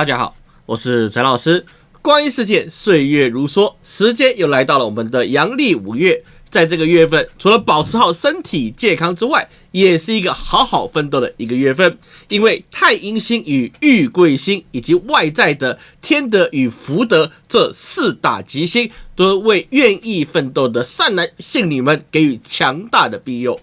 大家好，我是陈老师。光阴似箭，岁月如梭，时间又来到了我们的阳历五月。在这个月份，除了保持好身体健康之外，也是一个好好奋斗的一个月份。因为太阴星与玉贵星以及外在的天德与福德这四大吉星，都为愿意奋斗的善男信女们给予强大的庇佑。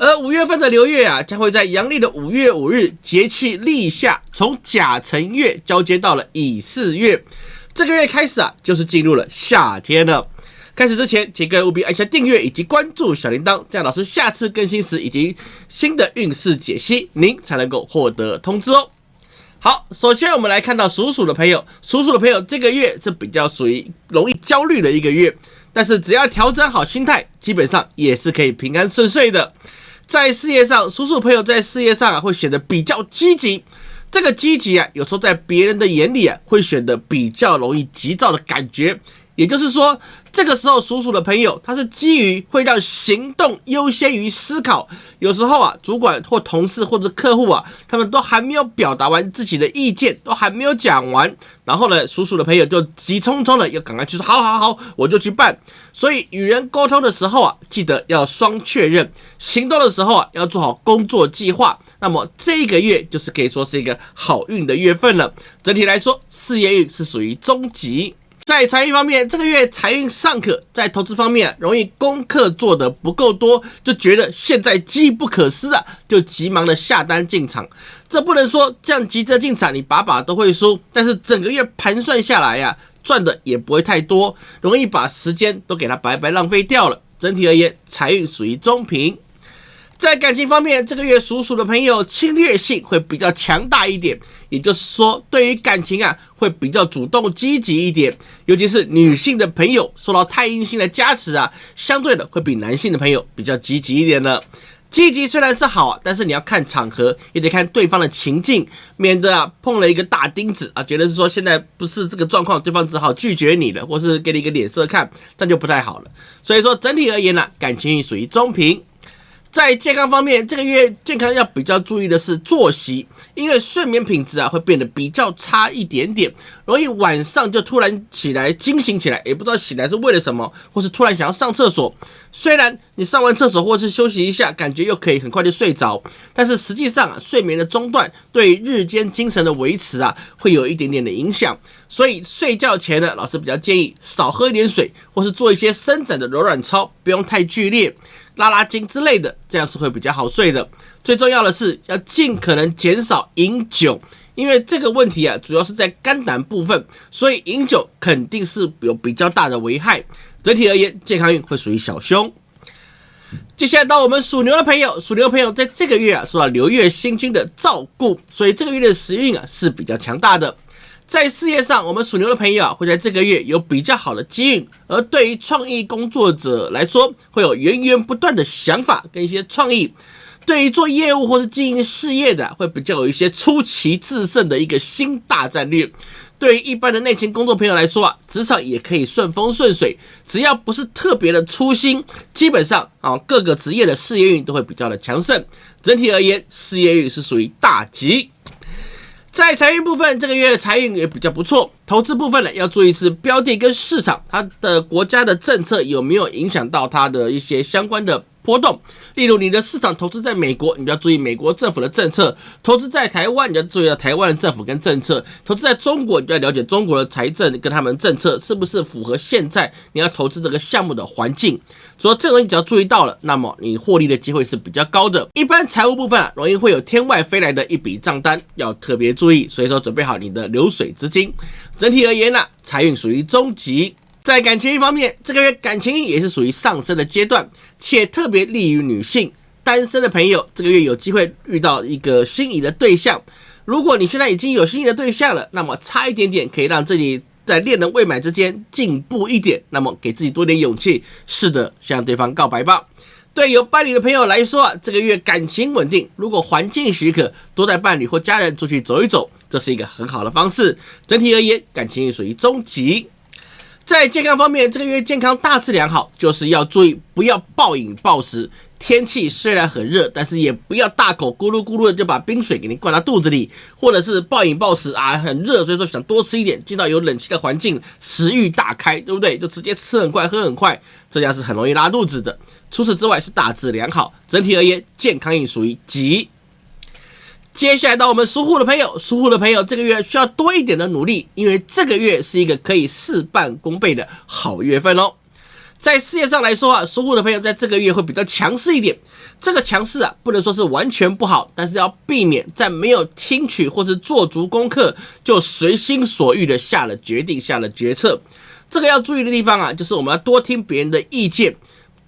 而五月份的流月啊，将会在阳历的五月五日节气立夏，从甲辰月交接到了乙巳月。这个月开始啊，就是进入了夏天了。开始之前，请各位务必按下订阅以及关注小铃铛，这样老师下次更新时以及新的运势解析，您才能够获得通知哦。好，首先我们来看到属鼠的朋友，属鼠的朋友这个月是比较属于容易焦虑的一个月，但是只要调整好心态，基本上也是可以平安顺遂的。在事业上，叔叔朋友在事业上啊会显得比较积极，这个积极啊，有时候在别人的眼里啊会显得比较容易急躁的感觉。也就是说，这个时候属鼠的朋友，他是基于会让行动优先于思考。有时候啊，主管或同事或者客户啊，他们都还没有表达完自己的意见，都还没有讲完，然后呢，属鼠的朋友就急匆匆的要赶快去说，好好好，我就去办。所以与人沟通的时候啊，记得要双确认；行动的时候啊，要做好工作计划。那么这个月就是可以说是一个好运的月份了。整体来说，事业运是属于中级。在财运方面，这个月财运尚可；在投资方面，容易功课做得不够多，就觉得现在机不可失啊，就急忙的下单进场。这不能说这样急着进场，你把把都会输。但是整个月盘算下来呀，赚的也不会太多，容易把时间都给它白白浪费掉了。整体而言，财运属于中平。在感情方面，这个月属鼠的朋友侵略性会比较强大一点，也就是说，对于感情啊，会比较主动积极一点。尤其是女性的朋友受到太阴星的加持啊，相对的会比男性的朋友比较积极一点的。积极虽然是好，但是你要看场合，也得看对方的情境，免得啊碰了一个大钉子啊，觉得是说现在不是这个状况，对方只好拒绝你了，或是给你一个脸色看，这就不太好了。所以说整体而言呢，感情属于中平。在健康方面，这个月健康要比较注意的是作息，因为睡眠品质啊会变得比较差一点点，容易晚上就突然起来惊醒起来，也不知道醒来是为了什么，或是突然想要上厕所。虽然你上完厕所或是休息一下，感觉又可以很快就睡着，但是实际上啊，睡眠的中断对日间精神的维持啊会有一点点的影响。所以睡觉前呢，老师比较建议少喝一点水，或是做一些伸展的柔软操，不用太剧烈。拉拉筋之类的，这样是会比较好睡的。最重要的是要尽可能减少饮酒，因为这个问题啊，主要是在肝胆部分，所以饮酒肯定是有比较大的危害。整体而言，健康运会属于小凶。接下来到我们属牛的朋友，属牛的朋友在这个月啊，受到流月星君的照顾，所以这个月的时运啊是比较强大的。在事业上，我们属牛的朋友啊，会在这个月有比较好的机运；而对于创意工作者来说，会有源源不断的想法跟一些创意；对于做业务或者经营事业的，会比较有一些出奇制胜的一个新大战略；对于一般的内勤工作朋友来说啊，职场也可以顺风顺水，只要不是特别的粗心，基本上啊，各个职业的事业运都会比较的强盛。整体而言，事业运是属于大吉。在财运部分，这个月财运也比较不错。投资部分呢，要注意是标的跟市场，它的国家的政策有没有影响到它的一些相关的。波动，例如你的市场投资在美国，你就要注意美国政府的政策；投资在台湾，你要注意到台湾的政府跟政策；投资在中国，你就要了解中国的财政跟他们政策是不是符合现在你要投资这个项目的环境。所以这个你只要注意到了，那么你获利的机会是比较高的。一般财务部分啊，容易会有天外飞来的一笔账单，要特别注意。所以说，准备好你的流水资金。整体而言呢，财运属于中级。在感情运方面，这个月感情也是属于上升的阶段，且特别利于女性单身的朋友，这个月有机会遇到一个心仪的对象。如果你现在已经有心仪的对象了，那么差一点点可以让自己在恋人未满之间进步一点，那么给自己多点勇气，试着向对方告白吧。对有伴侣的朋友来说，这个月感情稳定，如果环境许可，多带伴侣或家人出去走一走，这是一个很好的方式。整体而言，感情运属于中级。在健康方面，这个月健康大致良好，就是要注意不要暴饮暴食。天气虽然很热，但是也不要大口咕噜咕噜的就把冰水给你灌到肚子里，或者是暴饮暴食啊，很热，所以说想多吃一点，进到有冷气的环境，食欲大开，对不对？就直接吃很快，喝很快，这样是很容易拉肚子的。除此之外是大致良好，整体而言健康运属于吉。接下来到我们属虎的朋友，属虎的朋友这个月需要多一点的努力，因为这个月是一个可以事半功倍的好月份哦。在事业上来说啊，属虎的朋友在这个月会比较强势一点。这个强势啊，不能说是完全不好，但是要避免在没有听取或是做足功课就随心所欲的下了决定、下了决策。这个要注意的地方啊，就是我们要多听别人的意见。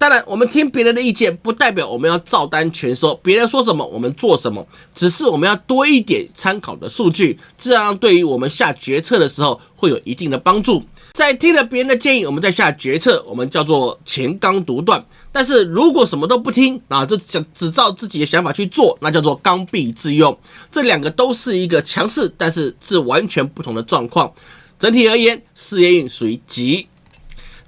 当然，我们听别人的意见，不代表我们要照单全收。别人说什么，我们做什么，只是我们要多一点参考的数据，这样对于我们下决策的时候会有一定的帮助。在听了别人的建议，我们再下决策，我们叫做前刚独断。但是如果什么都不听啊，就只只照自己的想法去做，那叫做刚愎自用。这两个都是一个强势，但是是完全不同的状况。整体而言，事业运属于吉。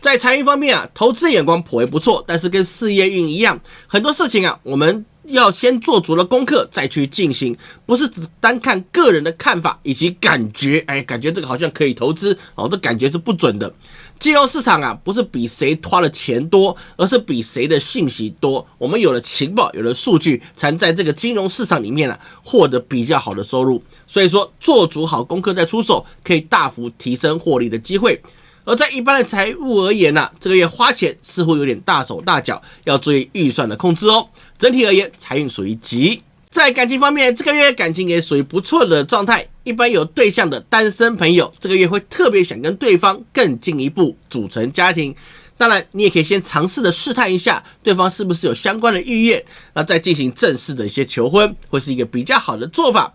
在财运方面啊，投资眼光颇为不错，但是跟事业运一样，很多事情啊，我们要先做足了功课再去进行，不是只单看个人的看法以及感觉，哎，感觉这个好像可以投资哦，这感觉是不准的。金融市场啊，不是比谁花的钱多，而是比谁的信息多。我们有了情报，有了数据，才在这个金融市场里面啊，获得比较好的收入。所以说，做足好功课再出手，可以大幅提升获利的机会。而在一般的财务而言呢，这个月花钱似乎有点大手大脚，要注意预算的控制哦。整体而言，财运属于吉。在感情方面，这个月感情也属于不错的状态。一般有对象的单身朋友，这个月会特别想跟对方更进一步组成家庭。当然，你也可以先尝试的试探一下对方是不是有相关的意愿，那再进行正式的一些求婚，会是一个比较好的做法。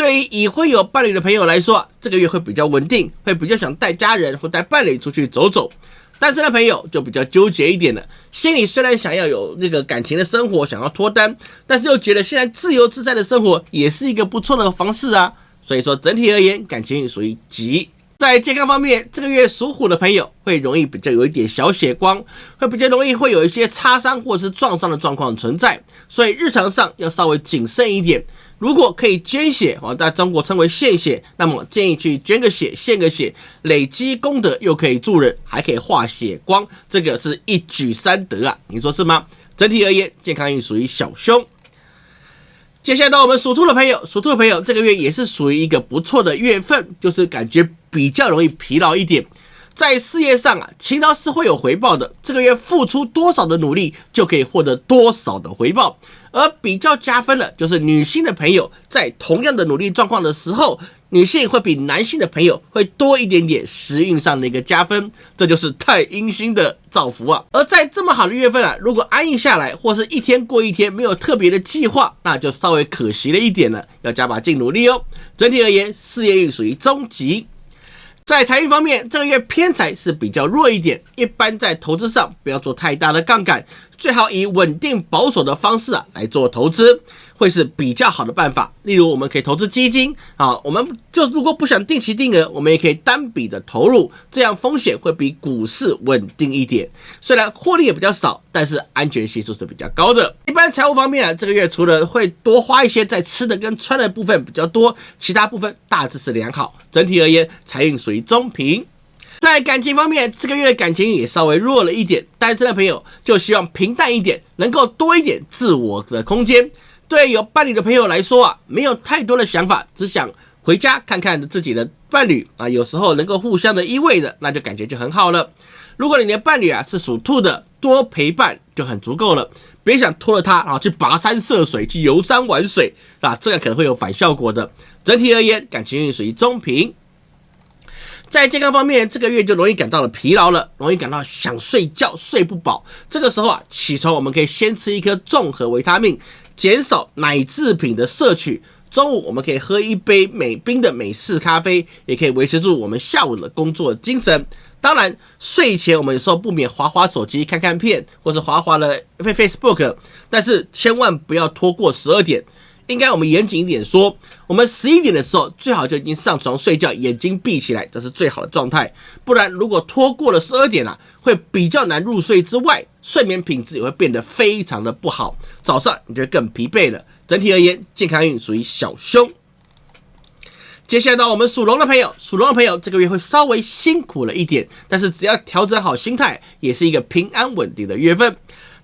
对于已婚有伴侣的朋友来说，这个月会比较稳定，会比较想带家人或带伴侣出去走走。单身的朋友就比较纠结一点了，心里虽然想要有那个感情的生活，想要脱单，但是又觉得现在自由自在的生活也是一个不错的方式啊。所以说整体而言，感情属于吉。在健康方面，这个月属虎的朋友会容易比较有一点小血光，会比较容易会有一些擦伤或者是撞伤的状况存在，所以日常上要稍微谨慎一点。如果可以捐血，哦，在中国称为献血，那么建议去捐个血，献个血，累积功德，又可以助人，还可以化血光，这个是一举三得啊！你说是吗？整体而言，健康运属于小凶。接下来到我们属兔的朋友，属兔的朋友这个月也是属于一个不错的月份，就是感觉比较容易疲劳一点。在事业上啊，勤劳是会有回报的。这个月付出多少的努力，就可以获得多少的回报。而比较加分的，就是女性的朋友在同样的努力状况的时候，女性会比男性的朋友会多一点点时运上的一个加分。这就是太阴星的造福啊。而在这么好的月份啊，如果安逸下来，或是一天过一天，没有特别的计划，那就稍微可惜了一点了。要加把劲努力哦。整体而言，事业运属于中级。在财运方面，这个月偏财是比较弱一点，一般在投资上不要做太大的杠杆。最好以稳定保守的方式啊来做投资，会是比较好的办法。例如，我们可以投资基金啊，我们就如果不想定期定额，我们也可以单笔的投入，这样风险会比股市稳定一点。虽然获利也比较少，但是安全系数是比较高的。一般财务方面啊，这个月除了会多花一些在吃的跟穿的部分比较多，其他部分大致是良好。整体而言，财运属于中平。在感情方面，这个月的感情也稍微弱了一点。单身的朋友就希望平淡一点，能够多一点自我的空间。对有伴侣的朋友来说啊，没有太多的想法，只想回家看看自己的伴侣啊。有时候能够互相的依偎着，那就感觉就很好了。如果你的伴侣啊是属兔的，多陪伴就很足够了。别想拖着他啊去跋山涉水，去游山玩水啊，这样可能会有反效果的。整体而言，感情运属于中平。在健康方面，这个月就容易感到了疲劳了，容易感到想睡觉睡不饱。这个时候啊，起床我们可以先吃一颗综合维他命，减少奶制品的摄取。中午我们可以喝一杯美冰的美式咖啡，也可以维持住我们下午的工作精神。当然，睡前我们有时候不免划划手机、看看片，或者划划了 Facebook，但是千万不要拖过十二点。应该我们严谨一点说，我们十一点的时候最好就已经上床睡觉，眼睛闭起来，这是最好的状态。不然如果拖过了十二点啊，会比较难入睡之外，睡眠品质也会变得非常的不好，早上你就更疲惫了。整体而言，健康运属于小凶。接下来到我们属龙的朋友，属龙的朋友这个月会稍微辛苦了一点，但是只要调整好心态，也是一个平安稳定的月份。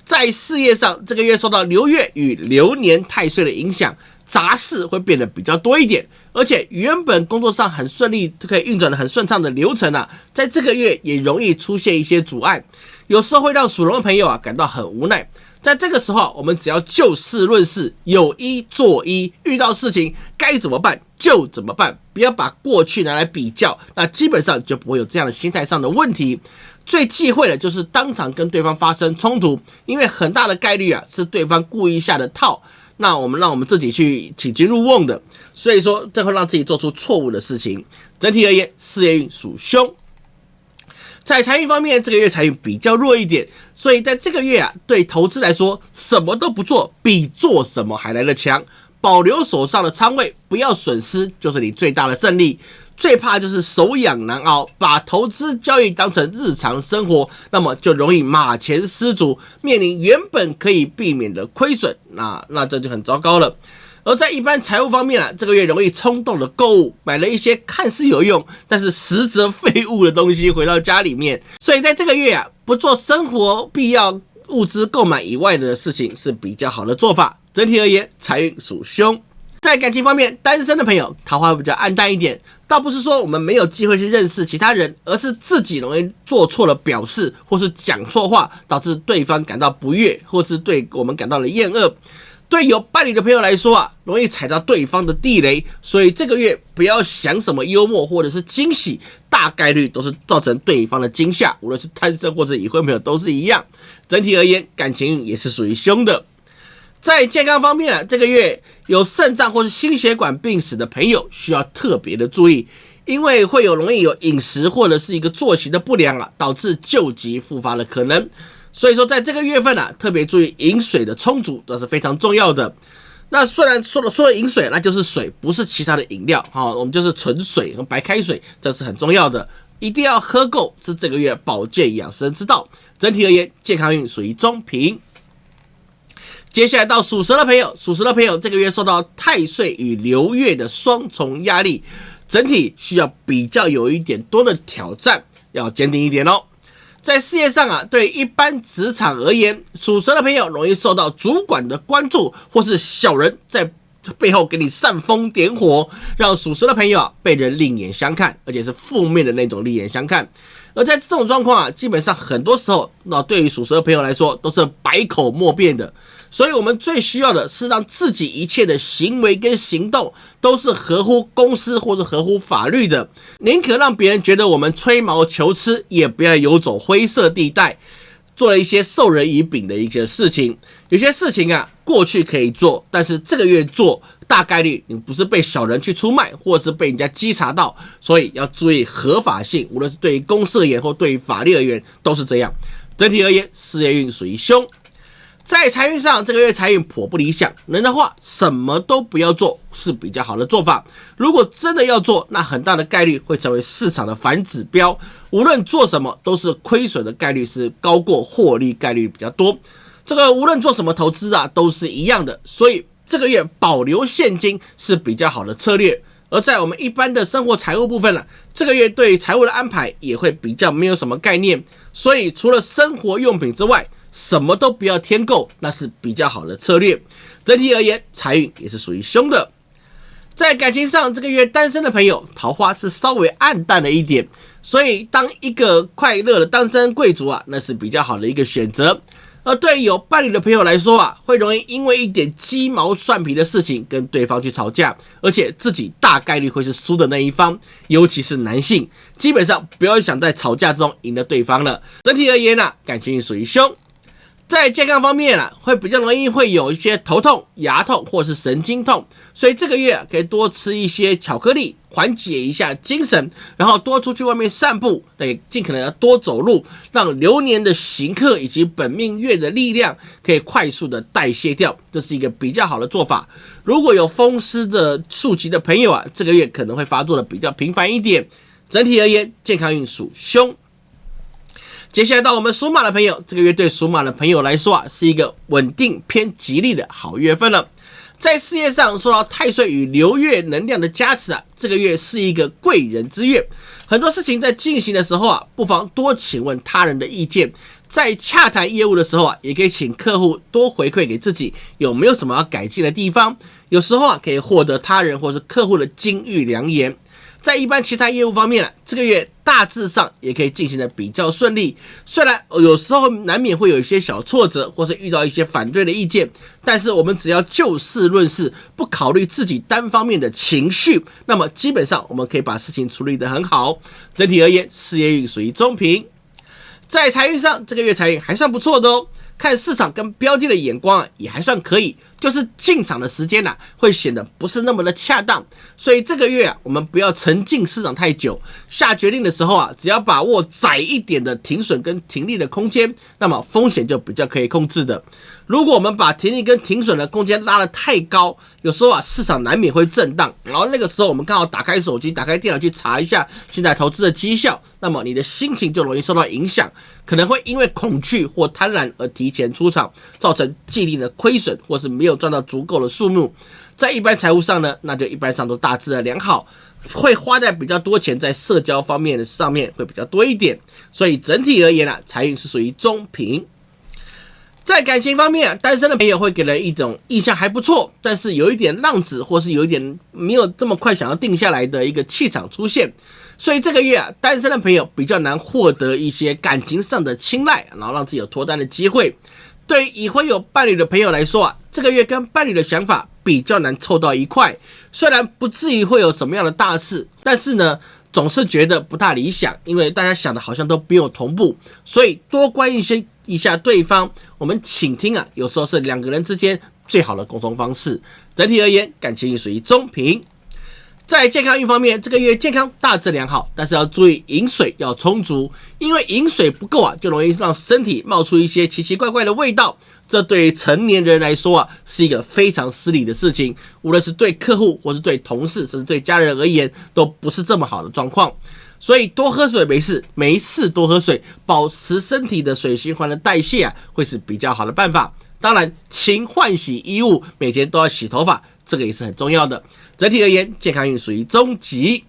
在事业上，这个月受到流月与流年太岁的影响，杂事会变得比较多一点，而且原本工作上很顺利、可以运转的很顺畅的流程啊，在这个月也容易出现一些阻碍，有时候会让属龙的朋友啊感到很无奈。在这个时候，我们只要就事论事，有一做一，遇到事情该怎么办就怎么办，不要把过去拿来比较，那基本上就不会有这样的心态上的问题。最忌讳的就是当场跟对方发生冲突，因为很大的概率啊是对方故意下的套，那我们让我们自己去请君入瓮的，所以说这会让自己做出错误的事情。整体而言，事业运属凶。在财运方面，这个月财运比较弱一点，所以在这个月啊，对投资来说，什么都不做比做什么还来得强。保留手上的仓位，不要损失，就是你最大的胜利。最怕就是手痒难熬，把投资交易当成日常生活，那么就容易马前失足，面临原本可以避免的亏损，那那这就很糟糕了。而在一般财务方面啊，这个月容易冲动的购物，买了一些看似有用，但是实则废物的东西回到家里面。所以在这个月啊，不做生活必要物资购买以外的事情是比较好的做法。整体而言，财运属凶。在感情方面，单身的朋友桃花比较暗淡一点，倒不是说我们没有机会去认识其他人，而是自己容易做错了表示，或是讲错话，导致对方感到不悦，或是对我们感到了厌恶。对有伴侣的朋友来说啊，容易踩到对方的地雷，所以这个月不要想什么幽默或者是惊喜，大概率都是造成对方的惊吓。无论是单身或者已婚朋友都是一样。整体而言，感情也是属于凶的。在健康方面啊，这个月有肾脏或是心血管病史的朋友需要特别的注意，因为会有容易有饮食或者是一个作息的不良啊，导致旧疾复发的可能。所以说，在这个月份呢，特别注意饮水的充足，这是非常重要的。那虽然说了说饮水，那就是水，不是其他的饮料哈，我们就是纯水和白开水，这是很重要的，一定要喝够，是这个月保健养生之道。整体而言，健康运属于中平。接下来到属蛇的朋友，属蛇的朋友这个月受到太岁与流月的双重压力，整体需要比较有一点多的挑战，要坚定一点哦。在事业上啊，对一般职场而言，属蛇的朋友容易受到主管的关注，或是小人在背后给你煽风点火，让属蛇的朋友啊被人另眼相看，而且是负面的那种另眼相看。而在这种状况啊，基本上很多时候，那对于属蛇的朋友来说，都是百口莫辩的。所以，我们最需要的是让自己一切的行为跟行动都是合乎公司或者合乎法律的，宁可让别人觉得我们吹毛求疵，也不要游走灰色地带，做了一些授人以柄的一些事情。有些事情啊，过去可以做，但是这个月做，大概率你不是被小人去出卖，或是被人家稽查到，所以要注意合法性。无论是对于公司而言，或对于法律而言，都是这样。整体而言，事业运属于凶。在财运上，这个月财运颇不理想。能的话，什么都不要做是比较好的做法。如果真的要做，那很大的概率会成为市场的反指标。无论做什么，都是亏损的概率是高过获利概率比较多。这个无论做什么投资啊，都是一样的。所以这个月保留现金是比较好的策略。而在我们一般的生活财务部分呢，这个月对财务的安排也会比较没有什么概念。所以除了生活用品之外，什么都不要添购，那是比较好的策略。整体而言，财运也是属于凶的。在感情上，这个月单身的朋友，桃花是稍微暗淡了一点，所以当一个快乐的单身贵族啊，那是比较好的一个选择。而对有伴侣的朋友来说啊，会容易因为一点鸡毛蒜皮的事情跟对方去吵架，而且自己大概率会是输的那一方，尤其是男性，基本上不要想在吵架中赢得对方了。整体而言呢，感情属于凶。在健康方面啊，会比较容易会有一些头痛、牙痛或是神经痛，所以这个月可以多吃一些巧克力，缓解一下精神，然后多出去外面散步，对，尽可能要多走路，让流年的行客以及本命月的力量可以快速的代谢掉，这是一个比较好的做法。如果有风湿的数疾的朋友啊，这个月可能会发作的比较频繁一点。整体而言，健康运属凶。接下来到我们属马的朋友，这个月对属马的朋友来说啊，是一个稳定偏吉利的好月份了。在事业上受到太岁与流月能量的加持啊，这个月是一个贵人之月。很多事情在进行的时候啊，不妨多请问他人的意见。在洽谈业务的时候啊，也可以请客户多回馈给自己有没有什么要改进的地方。有时候啊，可以获得他人或是客户的金玉良言。在一般其他业务方面啊，这个月大致上也可以进行的比较顺利。虽然有时候难免会有一些小挫折，或是遇到一些反对的意见，但是我们只要就事论事，不考虑自己单方面的情绪，那么基本上我们可以把事情处理得很好。整体而言，事业运属于中平。在财运上，这个月财运还算不错的哦。看市场跟标的的眼光，也还算可以。就是进场的时间啊，会显得不是那么的恰当，所以这个月啊，我们不要沉浸市场太久。下决定的时候啊，只要把握窄一点的停损跟停利的空间，那么风险就比较可以控制的。如果我们把停利跟停损的空间拉得太高，有时候啊，市场难免会震荡，然后那个时候我们刚好打开手机、打开电脑去查一下现在投资的绩效，那么你的心情就容易受到影响，可能会因为恐惧或贪婪而提前出场，造成既定的亏损或是没有赚到足够的数目。在一般财务上呢，那就一般上都大致的良好，会花在比较多钱在社交方面的上面会比较多一点，所以整体而言呢，财运是属于中平。在感情方面，单身的朋友会给人一种印象还不错，但是有一点浪子，或是有一点没有这么快想要定下来的一个气场出现，所以这个月啊，单身的朋友比较难获得一些感情上的青睐，然后让自己有脱单的机会。对于已婚有伴侣的朋友来说啊，这个月跟伴侣的想法比较难凑到一块，虽然不至于会有什么样的大事，但是呢，总是觉得不大理想，因为大家想的好像都没有同步，所以多关一些。一下对方，我们倾听啊，有时候是两个人之间最好的沟通方式。整体而言，感情运属于中平。在健康运方面，这个月健康大致良好，但是要注意饮水要充足，因为饮水不够啊，就容易让身体冒出一些奇奇怪怪的味道。这对成年人来说啊，是一个非常失礼的事情。无论是对客户，或是对同事，甚至对家人而言，都不是这么好的状况。所以多喝水没事，没事多喝水，保持身体的水循环的代谢啊，会是比较好的办法。当然，勤换洗衣物，每天都要洗头发，这个也是很重要的。整体而言，健康运属于中级。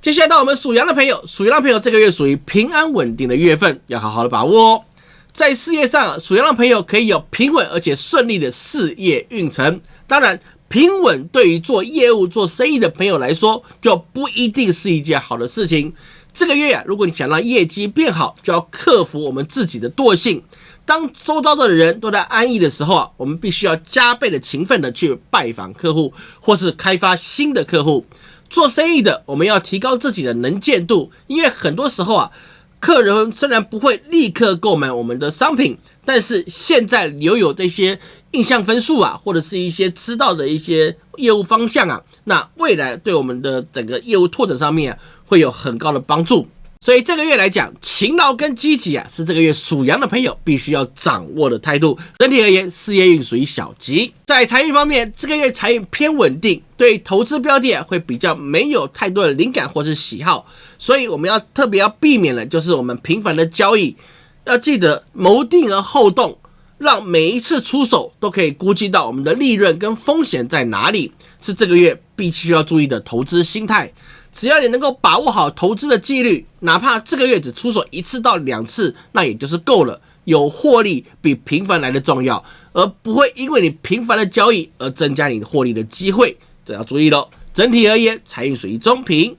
接下来到我们属羊的朋友，属羊的朋友这个月属于平安稳定的月份，要好好的把握哦。在事业上，属羊的朋友可以有平稳而且顺利的事业运程。当然。平稳对于做业务、做生意的朋友来说，就不一定是一件好的事情。这个月啊，如果你想让业绩变好，就要克服我们自己的惰性。当周遭的人都在安逸的时候啊，我们必须要加倍的勤奋的去拜访客户，或是开发新的客户。做生意的，我们要提高自己的能见度，因为很多时候啊，客人虽然不会立刻购买我们的商品，但是现在留有这些。印象分数啊，或者是一些知道的一些业务方向啊，那未来对我们的整个业务拓展上面啊，会有很高的帮助。所以这个月来讲，勤劳跟积极啊，是这个月属羊的朋友必须要掌握的态度。整体而言，事业运属于小吉。在财运方面，这个月财运偏稳定，对投资标的啊，会比较没有太多的灵感或是喜好，所以我们要特别要避免的，就是我们频繁的交易，要记得谋定而后动。让每一次出手都可以估计到我们的利润跟风险在哪里，是这个月必须要注意的投资心态。只要你能够把握好投资的纪律，哪怕这个月只出手一次到两次，那也就是够了。有获利比频繁来的重要，而不会因为你频繁的交易而增加你获利的机会，这要注意喽。整体而言，财运属于中平。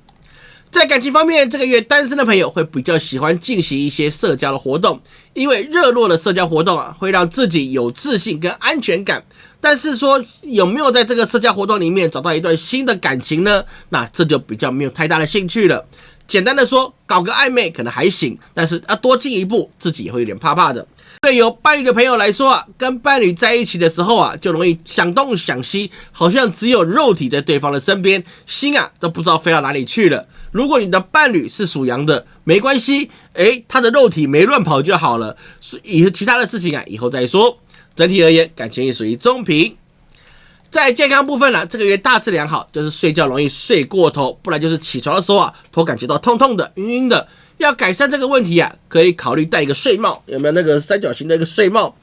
在感情方面，这个月单身的朋友会比较喜欢进行一些社交的活动，因为热络的社交活动啊，会让自己有自信跟安全感。但是说有没有在这个社交活动里面找到一段新的感情呢？那这就比较没有太大的兴趣了。简单的说，搞个暧昧可能还行，但是啊多进一步，自己也会有点怕怕的。对有伴侣的朋友来说啊，跟伴侣在一起的时候啊，就容易想东想西，好像只有肉体在对方的身边，心啊都不知道飞到哪里去了。如果你的伴侣是属羊的，没关系，诶，他的肉体没乱跑就好了，以其他的事情啊，以后再说。整体而言，感情也属于中平。在健康部分呢，这个月大致良好，就是睡觉容易睡过头，不然就是起床的时候啊，头感觉到痛痛的、晕晕的。要改善这个问题啊，可以考虑戴一个睡帽，有没有那个三角形的一个睡帽？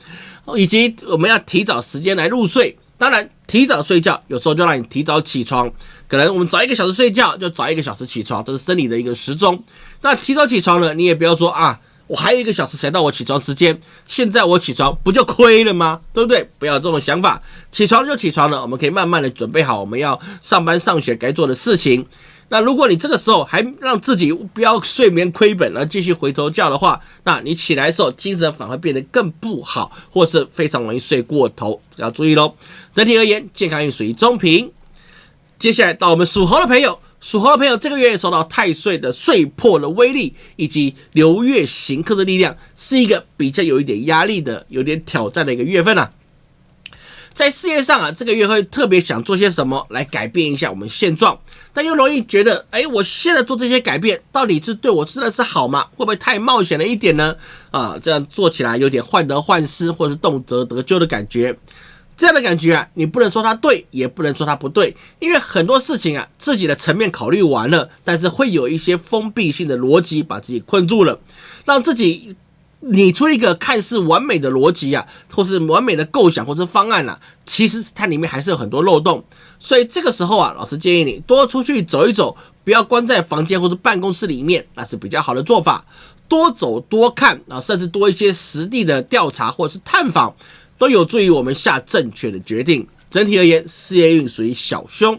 以及我们要提早时间来入睡。当然，提早睡觉有时候就让你提早起床，可能我们早一个小时睡觉，就早一个小时起床，这是生理的一个时钟。那提早起床了，你也不要说啊，我还有一个小时才到我起床时间，现在我起床不就亏了吗？对不对？不要这种想法，起床就起床了，我们可以慢慢的准备好我们要上班上学该做的事情。那如果你这个时候还让自己不要睡眠亏本，而继续回头觉的话，那你起来的时候精神反而变得更不好，或是非常容易睡过头，要注意喽。整体而言，健康运属于中平。接下来到我们属猴的朋友，属猴的朋友这个月受到太岁的岁破的威力，以及流月行克的力量，是一个比较有一点压力的、有点挑战的一个月份啊。在事业上啊，这个月会特别想做些什么来改变一下我们现状，但又容易觉得，哎，我现在做这些改变，到底是对我真的是好吗？会不会太冒险了一点呢？啊，这样做起来有点患得患失，或是动辄得咎的感觉。这样的感觉啊，你不能说它对，也不能说它不对，因为很多事情啊，自己的层面考虑完了，但是会有一些封闭性的逻辑把自己困住了，让自己。你出一个看似完美的逻辑啊，或是完美的构想或者方案啊，其实它里面还是有很多漏洞。所以这个时候啊，老师建议你多出去走一走，不要关在房间或者办公室里面，那是比较好的做法。多走多看啊，甚至多一些实地的调查或者是探访，都有助于我们下正确的决定。整体而言，事业运属于小凶。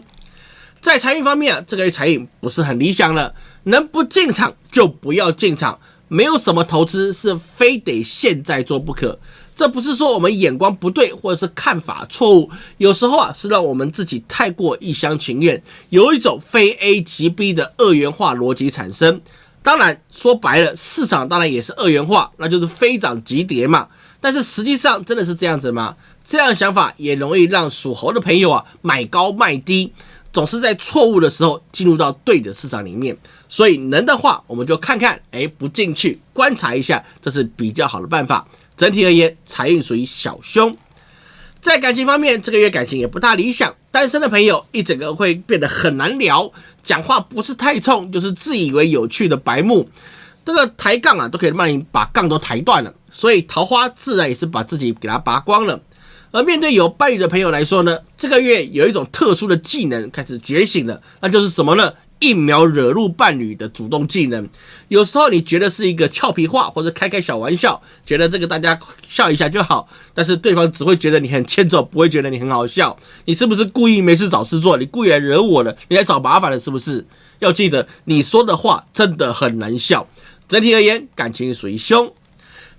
在财运方面啊，这个月财运不是很理想了，能不进场就不要进场。没有什么投资是非得现在做不可，这不是说我们眼光不对或者是看法错误，有时候啊是让我们自己太过一厢情愿，有一种非 A 即 B 的二元化逻辑产生。当然说白了，市场当然也是二元化，那就是非涨即跌嘛。但是实际上真的是这样子吗？这样想法也容易让属猴的朋友啊买高卖低。总是在错误的时候进入到对的市场里面，所以能的话，我们就看看，哎，不进去观察一下，这是比较好的办法。整体而言，财运属于小凶。在感情方面，这个月感情也不大理想，单身的朋友一整个会变得很难聊，讲话不是太冲，就是自以为有趣的白目，这个抬杠啊，都可以让你把杠都抬断了，所以桃花自然也是把自己给它拔光了。而面对有伴侣的朋友来说呢，这个月有一种特殊的技能开始觉醒了，那就是什么呢？一秒惹怒伴侣的主动技能。有时候你觉得是一个俏皮话或者开开小玩笑，觉得这个大家笑一下就好，但是对方只会觉得你很欠揍，不会觉得你很好笑。你是不是故意没事找事做？你故意来惹我的？你来找麻烦了是不是？要记得你说的话真的很难笑。整体而言，感情属于凶。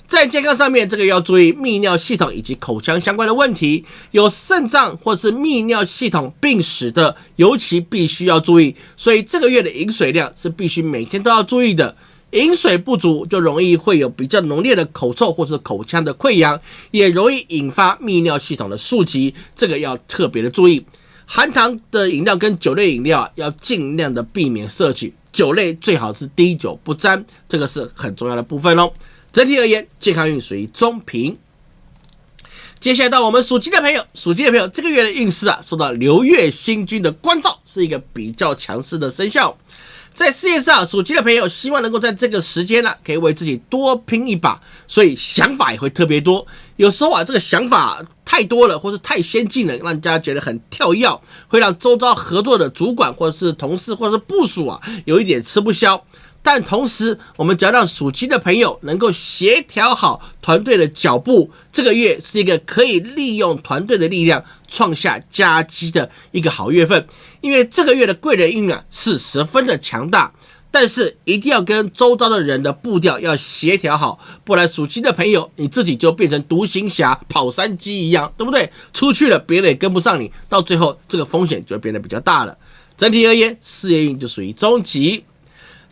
在健康上面，这个要注意泌尿系统以及口腔相关的问题，有肾脏或是泌尿系统病史的，尤其必须要注意。所以这个月的饮水量是必须每天都要注意的。饮水不足就容易会有比较浓烈的口臭或是口腔的溃疡，也容易引发泌尿系统的数疾，这个要特别的注意。含糖的饮料跟酒类饮料要尽量的避免摄取，酒类最好是滴酒不沾，这个是很重要的部分哦。整体而言，健康运属于中平。接下来到我们属鸡的朋友，属鸡的朋友这个月的运势啊，受到流月星君的关照，是一个比较强势的生肖。在事业上，属鸡的朋友希望能够在这个时间呢，可以为自己多拼一把，所以想法也会特别多。有时候啊，这个想法太多了，或是太先进了，让人家觉得很跳跃，会让周遭合作的主管或者是同事或者是部属啊，有一点吃不消。但同时，我们只要让属鸡的朋友能够协调好团队的脚步，这个月是一个可以利用团队的力量创下佳绩的一个好月份。因为这个月的贵人运啊是十分的强大，但是一定要跟周遭的人的步调要协调好，不然属鸡的朋友你自己就变成独行侠跑山鸡一样，对不对？出去了别人也跟不上你，到最后这个风险就会变得比较大了。整体而言，事业运就属于中级。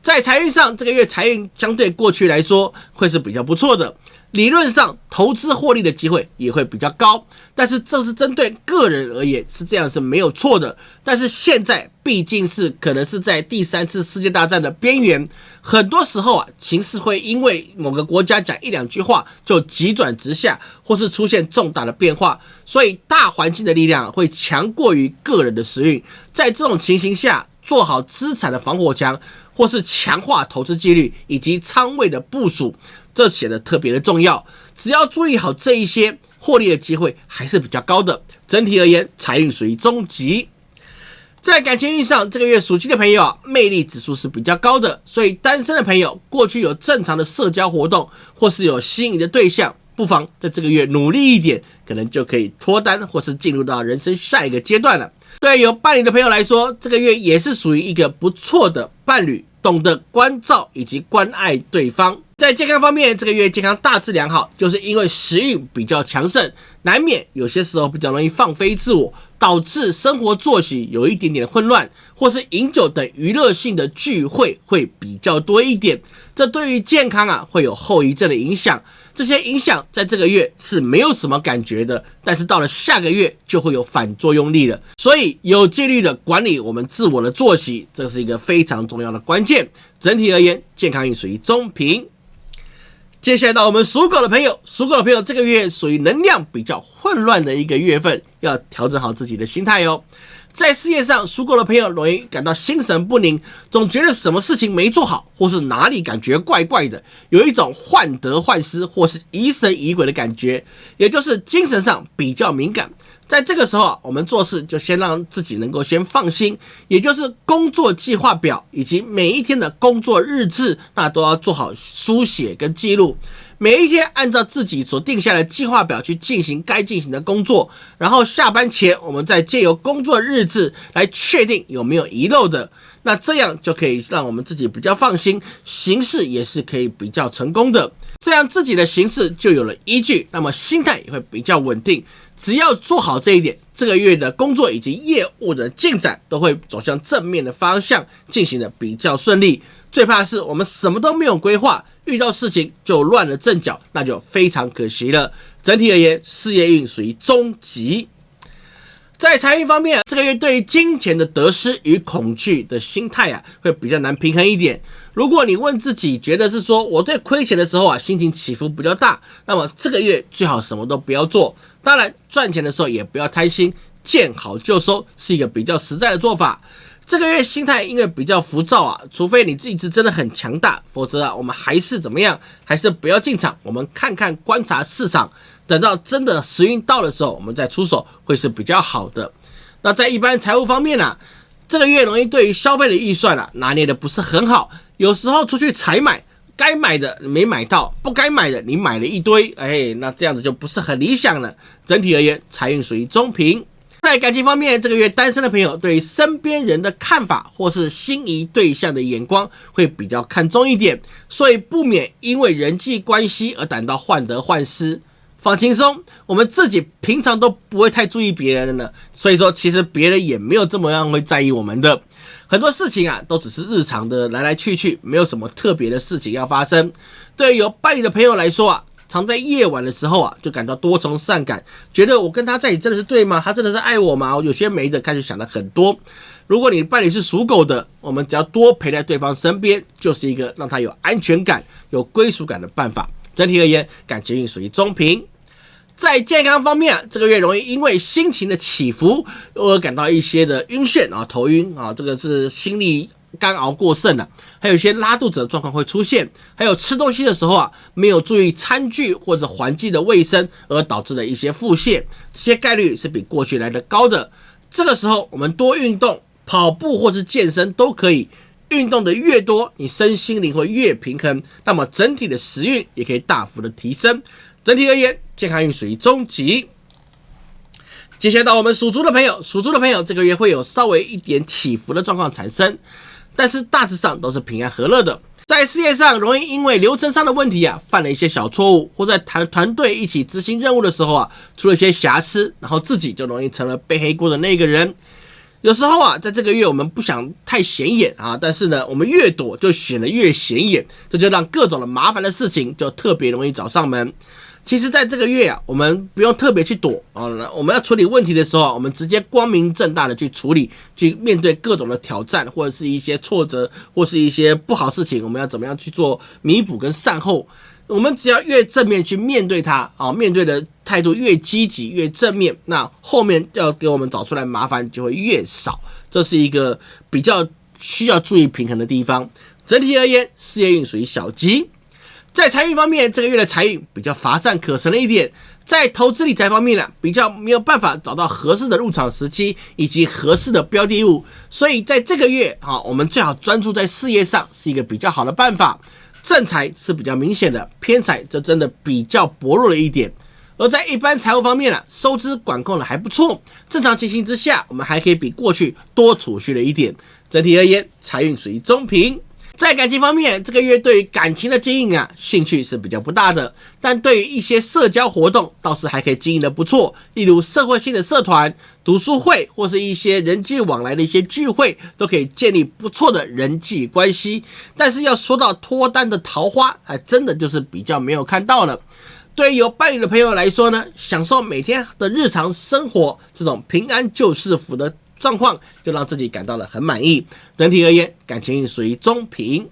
在财运上，这个月财运相对过去来说会是比较不错的。理论上，投资获利的机会也会比较高，但是这是针对个人而言是这样是没有错的。但是现在毕竟是可能是在第三次世界大战的边缘，很多时候啊，情势会因为某个国家讲一两句话就急转直下，或是出现重大的变化，所以大环境的力量会强过于个人的时运。在这种情形下，做好资产的防火墙，或是强化投资纪律以及仓位的部署。这显得特别的重要，只要注意好这一些，获利的机会还是比较高的。整体而言，财运属于中级。在感情运上，这个月属鸡的朋友啊，魅力指数是比较高的，所以单身的朋友过去有正常的社交活动，或是有心仪的对象，不妨在这个月努力一点，可能就可以脱单，或是进入到人生下一个阶段了。对有伴侣的朋友来说，这个月也是属于一个不错的伴侣，懂得关照以及关爱对方。在健康方面，这个月健康大致良好，就是因为食欲比较强盛，难免有些时候比较容易放飞自我，导致生活作息有一点点混乱，或是饮酒等娱乐性的聚会会比较多一点，这对于健康啊会有后遗症的影响。这些影响在这个月是没有什么感觉的，但是到了下个月就会有反作用力了。所以有纪律的管理我们自我的作息，这是一个非常重要的关键。整体而言，健康运属于中平。接下来到我们属狗的朋友，属狗的朋友这个月属于能量比较混乱的一个月份，要调整好自己的心态哟。在事业上，属狗的朋友容易感到心神不宁，总觉得什么事情没做好，或是哪里感觉怪怪的，有一种患得患失或是疑神疑鬼的感觉，也就是精神上比较敏感。在这个时候啊，我们做事就先让自己能够先放心，也就是工作计划表以及每一天的工作日志，那都要做好书写跟记录。每一天按照自己所定下的计划表去进行该进行的工作，然后下班前我们再借由工作日志来确定有没有遗漏的，那这样就可以让我们自己比较放心，行事也是可以比较成功的。这样自己的行事就有了依据，那么心态也会比较稳定。只要做好这一点，这个月的工作以及业务的进展都会走向正面的方向，进行的比较顺利。最怕是我们什么都没有规划。遇到事情就乱了阵脚，那就非常可惜了。整体而言，事业运属于中级。在财运方面，这个月对于金钱的得失与恐惧的心态啊，会比较难平衡一点。如果你问自己，觉得是说我对亏钱的时候啊，心情起伏比较大，那么这个月最好什么都不要做。当然，赚钱的时候也不要贪心，见好就收是一个比较实在的做法。这个月心态因为比较浮躁啊，除非你自己是真的很强大，否则啊，我们还是怎么样，还是不要进场。我们看看观察市场，等到真的时运到的时候，我们再出手会是比较好的。那在一般财务方面呢，这个月容易对于消费的预算啊拿捏的不是很好，有时候出去采买，该买的没买到，不该买的你买了一堆，哎，那这样子就不是很理想了。整体而言，财运属于中平。在感情方面，这个月单身的朋友对身边人的看法或是心仪对象的眼光会比较看重一点，所以不免因为人际关系而感到患得患失。放轻松，我们自己平常都不会太注意别人的呢，所以说其实别人也没有这么样会在意我们的很多事情啊，都只是日常的来来去去，没有什么特别的事情要发生。对于有伴侣的朋友来说啊。常在夜晚的时候啊，就感到多愁善感，觉得我跟他在一起真的是对吗？他真的是爱我吗？我有些没的开始想了很多。如果你伴侣是属狗的，我们只要多陪在对方身边，就是一个让他有安全感、有归属感的办法。整体而言，感情运属于中平。在健康方面，这个月容易因为心情的起伏而感到一些的晕眩啊，头晕啊，这个是心理。干熬过剩了，还有一些拉肚子的状况会出现，还有吃东西的时候啊，没有注意餐具或者环境的卫生而导致的一些腹泻，这些概率是比过去来的高的。这个时候我们多运动，跑步或是健身都可以，运动的越多，你身心灵会越平衡，那么整体的时运也可以大幅的提升。整体而言，健康运属于中级。接下来到我们属猪的朋友，属猪的朋友这个月会有稍微一点起伏的状况产生。但是大致上都是平安和乐的，在事业上容易因为流程上的问题啊，犯了一些小错误，或在团团队一起执行任务的时候啊，出了一些瑕疵，然后自己就容易成了背黑锅的那个人。有时候啊，在这个月我们不想太显眼啊，但是呢，我们越躲就显得越显眼，这就让各种的麻烦的事情就特别容易找上门。其实，在这个月啊，我们不用特别去躲啊，我们要处理问题的时候，我们直接光明正大的去处理，去面对各种的挑战，或者是一些挫折，或是一些不好事情，我们要怎么样去做弥补跟善后？我们只要越正面去面对它啊，面对的态度越积极、越正面，那后面要给我们找出来麻烦就会越少。这是一个比较需要注意平衡的地方。整体而言，事业运属于小吉。在财运方面，这个月的财运比较乏善可陈了一点。在投资理财方面呢，比较没有办法找到合适的入场时机以及合适的标的物，所以在这个月啊，我们最好专注在事业上，是一个比较好的办法。正财是比较明显的，偏财则真的比较薄弱了一点。而在一般财务方面呢，收支管控的还不错。正常情形之下，我们还可以比过去多储蓄了一点。整体而言，财运属于中平。在感情方面，这个月对于感情的经营啊，兴趣是比较不大的。但对于一些社交活动，倒是还可以经营的不错。例如社会性的社团、读书会，或是一些人际往来的一些聚会，都可以建立不错的人际关系。但是要说到脱单的桃花，还真的就是比较没有看到了。对于有伴侣的朋友来说呢，享受每天的日常生活，这种平安就是福的。状况就让自己感到了很满意。整体而言，感情属于中平。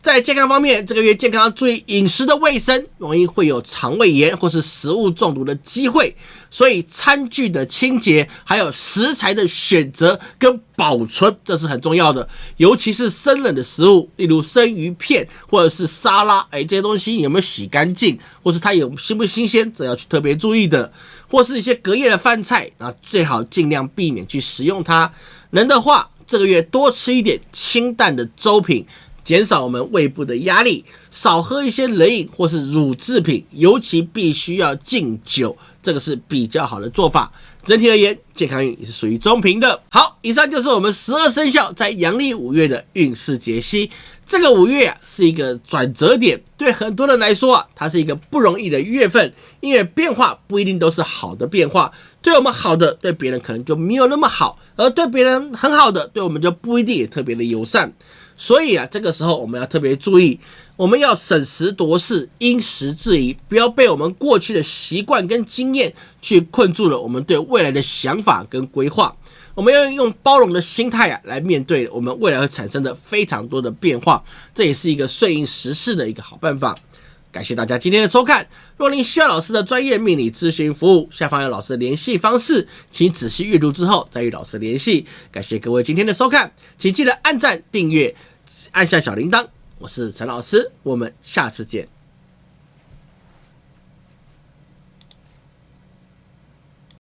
在健康方面，这个月健康要注意饮食的卫生，容易会有肠胃炎或是食物中毒的机会。所以餐具的清洁，还有食材的选择跟保存，这是很重要的。尤其是生冷的食物，例如生鱼片或者是沙拉，哎，这些东西有没有洗干净，或是它有新不新鲜，这要去特别注意的。或是一些隔夜的饭菜，啊，最好尽量避免去食用它。能的话，这个月多吃一点清淡的粥品，减少我们胃部的压力。少喝一些冷饮或是乳制品，尤其必须要禁酒，这个是比较好的做法。整体而言，健康运也是属于中平的。好，以上就是我们十二生肖在阳历五月的运势解析。这个五月啊，是一个转折点，对很多人来说啊，它是一个不容易的月份，因为变化不一定都是好的变化。对我们好的，对别人可能就没有那么好；而对别人很好的，对我们就不一定也特别的友善。所以啊，这个时候我们要特别注意，我们要审时度势，因时制宜，不要被我们过去的习惯跟经验去困住了我们对未来的想法跟规划。我们要用包容的心态啊，来面对我们未来会产生的非常多的变化，这也是一个顺应时势的一个好办法。感谢大家今天的收看。若您需要老师的专业命理咨询服务，下方有老师的联系方式，请仔细阅读之后再与老师联系。感谢各位今天的收看，请记得按赞、订阅、按下小铃铛。我是陈老师，我们下次见。